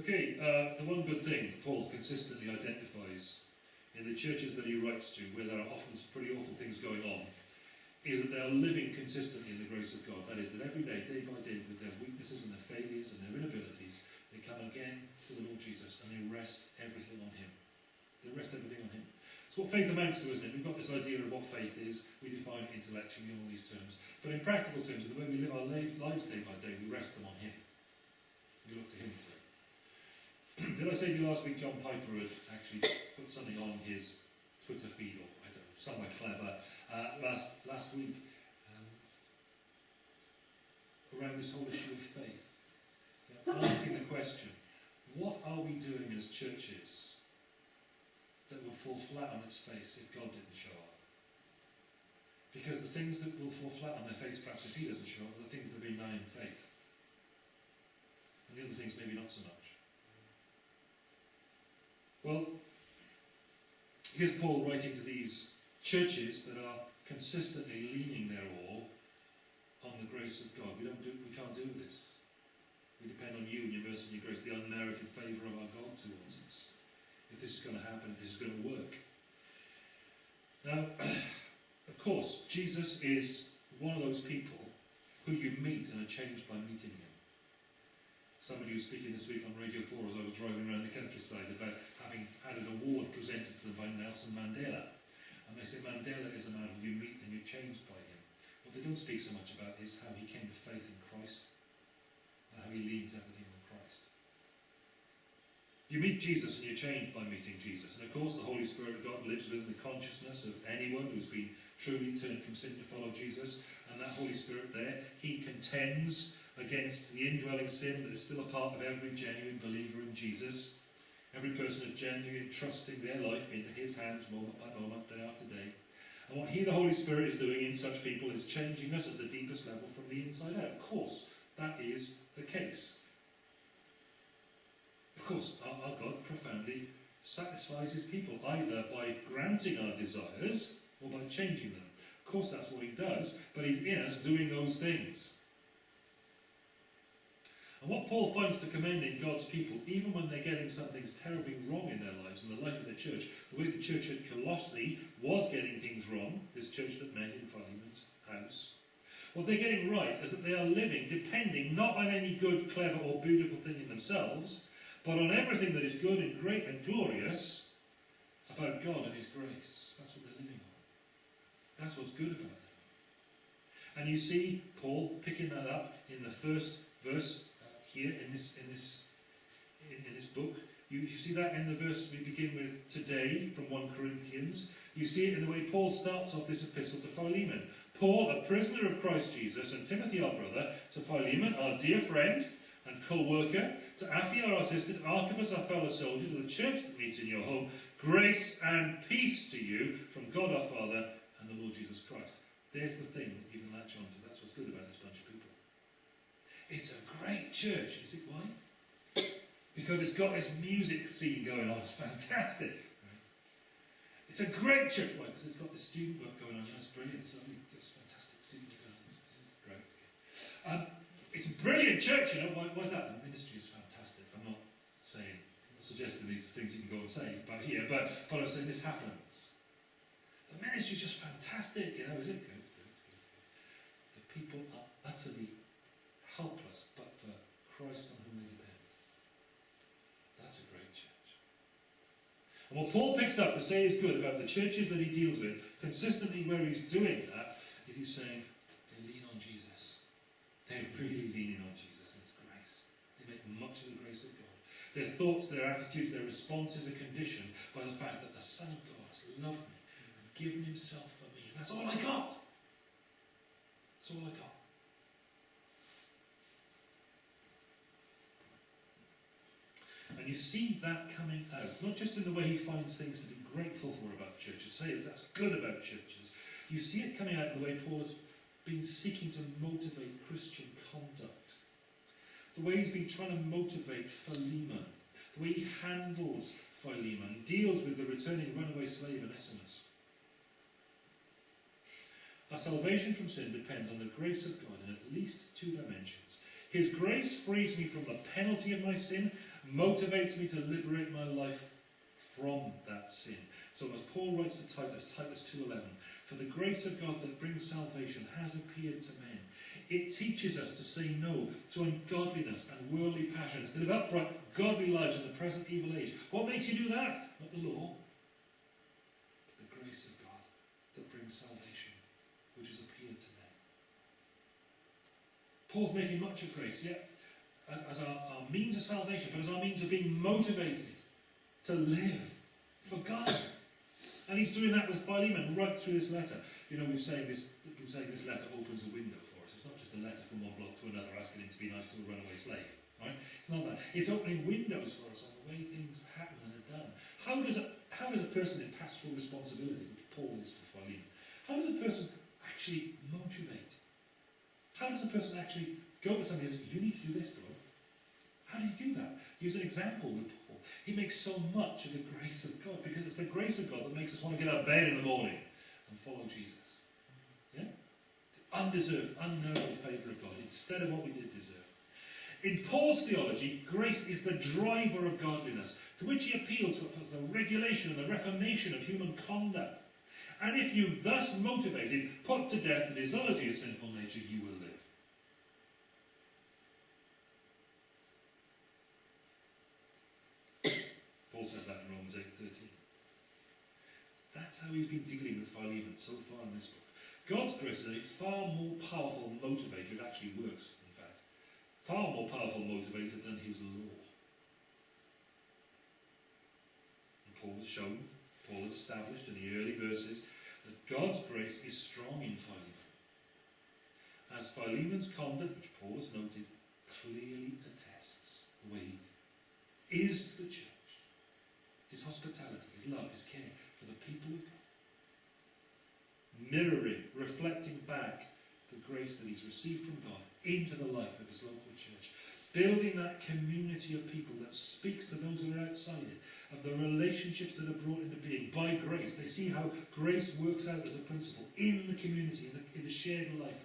Okay, uh, the one good thing Paul consistently identifies in the churches that he writes to, where there are often pretty awful things going on, is that they are living consistently in the grace of God. That is, that every day, day by day, with their weaknesses and their failures and their inabilities, they come again to the Lord Jesus and they rest everything on Him. They rest everything on Him. It's what faith amounts to, isn't it? We've got this idea of what faith is. We define it intellectually in all these terms. But in practical terms, in the way we live our lives day by day, we rest them on Him. We look to Him. Did I say to you last week John Piper had actually put something on his Twitter feed, or I don't know, somewhere clever, uh, last, last week, um, around this whole issue of faith. You know, asking the question, what are we doing as churches that would fall flat on its face if God didn't show up? Because the things that will fall flat on their face, perhaps if He doesn't show up, are the things that are being done in faith. And the other things maybe not so much. Well, here's Paul writing to these churches that are consistently leaning their all on the grace of God. We don't do we can't do this. We depend on you and your mercy and your grace, the unmerited favour of our God towards us. If this is going to happen, if this is going to work. Now, of course, Jesus is one of those people who you meet and are changed by meeting him somebody was speaking this week on Radio 4 as I was driving around the countryside about having had an award presented to them by Nelson Mandela. And they say Mandela is a man who you meet and you're changed by him. What they don't speak so much about is how he came to faith in Christ and how he leads everything. You meet Jesus and you're changed by meeting Jesus. And of course, the Holy Spirit of God lives within the consciousness of anyone who's been truly turned from sin to follow Jesus. And that Holy Spirit there, he contends against the indwelling sin that is still a part of every genuine believer in Jesus. Every person is genuinely trusting their life into his hands moment by moment, day after day. And what he, the Holy Spirit, is doing in such people is changing us at the deepest level from the inside out. Of course, that is the case. Course, our, our God profoundly satisfies his people, either by granting our desires or by changing them. Of course, that's what he does, but he's in us doing those things. And what Paul finds to commend in God's people, even when they're getting something terribly wrong in their lives, in the life of their church, the way the church at Colossae was getting things wrong, this church that met in Philemon's house, what they're getting right is that they are living depending not on any good, clever, or beautiful thing in themselves, but on everything that is good and great and glorious about God and His grace. That's what they're living on. That's what's good about them. And you see Paul picking that up in the first verse uh, here in this in this in, in this book. You, you see that in the verse we begin with today from 1 Corinthians. You see it in the way Paul starts off this epistle to Philemon. Paul, a prisoner of Christ Jesus, and Timothy, our brother, to Philemon, our dear friend and co-worker, to Apphia, our assistant, Archippus, our fellow soldier, to the church that meets in your home, grace and peace to you from God our Father and the Lord Jesus Christ. There's the thing that you can latch on to. That's what's good about this bunch of people. It's a great church. Is it why? Because it's got this music scene going on. It's fantastic. It's a great church. Why? Because it's got this student work going on. Yeah, it's brilliant. It's, it's fantastic student work going on. Great. Um, it's a brilliant church, you know. Why, why is that? The ministry is fantastic. I'm not saying, I'm not suggesting these things you can go and say about here, but, but I'm saying this happens. The ministry is just fantastic, you know, is it? Good. The people are utterly helpless but for Christ on whom they depend. That's a great church. And what Paul picks up to say is good about the churches that he deals with, consistently where he's doing that, is he's saying, they lean on Jesus. They're really leaning on Jesus and his grace. They make much of the grace of God. Their thoughts, their attitudes, their responses are conditioned by the fact that the Son of God has loved me and given himself for me. And that's all I got. That's all I got. And you see that coming out, not just in the way he finds things to be grateful for about churches, say that's good about churches. You see it coming out in the way Paul has been seeking to motivate Christian conduct. The way he's been trying to motivate Philemon. The way he handles Philemon, deals with the returning runaway slave Onesimus. Our salvation from sin depends on the grace of God in at least two dimensions. His grace frees me from the penalty of my sin motivates me to liberate my life from that sin. So as Paul writes to Titus, Titus 2.11, For the grace of God that brings salvation has appeared to men. It teaches us to say no to ungodliness and worldly passions, to live upright, godly lives in the present evil age. What makes you do that? Not the law, but the grace of God that brings salvation, which has appeared to men. Paul's making much of grace, yet as, as our, our means of salvation, but as our means of being motivated to live for God. And he's doing that with Philemon right through this letter. You know, we've saying this, been saying this letter opens a window for us. It's not just a letter from one block to another asking him to be nice to a runaway slave. Right? It's not that. It's opening windows for us on the way things happen and are done. How does a, how does a person in pastoral responsibility, which Paul is for Philemon, how does a person actually motivate? How does a person actually go to somebody and say, you need to do this, bro? How does he do that? Use an example with Paul. He makes so much of the grace of God because it's the grace of God that makes us want to get out of bed in the morning and follow Jesus. Yeah? The undeserved, unknowable favour of God instead of what we did deserve. In Paul's theology, grace is the driver of godliness, to which he appeals for, for the regulation and the reformation of human conduct. And if you thus motivated, put to death the desires of your sinful nature, you will live. Paul says that in Romans 8.13. How he's been dealing with Philemon so far in this book. God's grace is a far more powerful motivator. It actually works, in fact. Far more powerful motivator than his law. And Paul has shown, Paul has established in the early verses, that God's grace is strong in Philemon. As Philemon's conduct, which Paul has noted, clearly attests the way he is to the church his hospitality, his love, his care for the people of God. Mirroring, reflecting back the grace that he's received from God into the life of his local church. Building that community of people that speaks to those who are outside it, of the relationships that are brought into being by grace. They see how grace works out as a principle in the community, in the, in the shared life